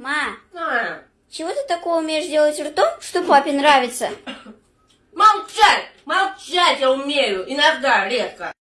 Ма, А, чего ты такого умеешь делать ртом, что папе нравится? молчать! Молчать я умею! Иногда, редко.